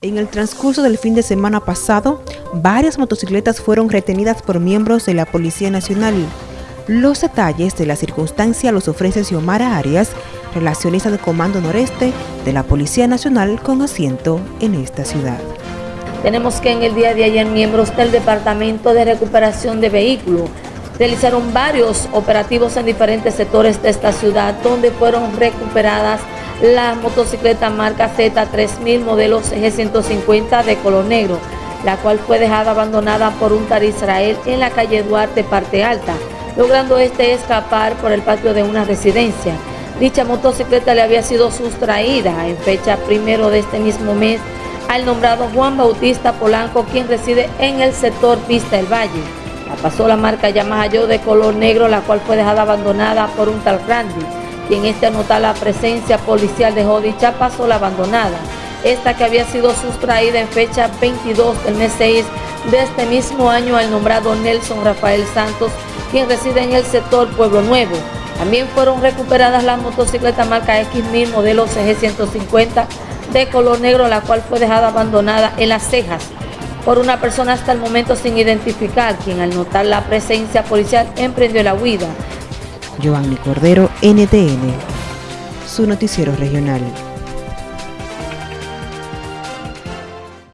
En el transcurso del fin de semana pasado, varias motocicletas fueron retenidas por miembros de la Policía Nacional. Los detalles de la circunstancia los ofrece Xiomara Arias, relacionista de Comando Noreste de la Policía Nacional con asiento en esta ciudad. Tenemos que en el día de ayer miembros del Departamento de Recuperación de Vehículos realizaron varios operativos en diferentes sectores de esta ciudad donde fueron recuperadas la motocicleta marca Z3000 modelo G150 de color negro, la cual fue dejada abandonada por un tar Israel en la calle Duarte, parte alta, logrando este escapar por el patio de una residencia. Dicha motocicleta le había sido sustraída en fecha primero de este mismo mes al nombrado Juan Bautista Polanco, quien reside en el sector Vista del Valle. La pasó la marca Yamaha Yo de color negro, la cual fue dejada abandonada por un tal Randy quien este anota la presencia policial dejó dicha pasola abandonada, esta que había sido sustraída en fecha 22 del mes 6 de este mismo año al nombrado Nelson Rafael Santos, quien reside en el sector Pueblo Nuevo. También fueron recuperadas las motocicletas marca X1000 modelo CG150 de color negro, la cual fue dejada abandonada en las cejas por una persona hasta el momento sin identificar, quien al notar la presencia policial emprendió la huida. Giovanni Cordero, NTN, su noticiero regional.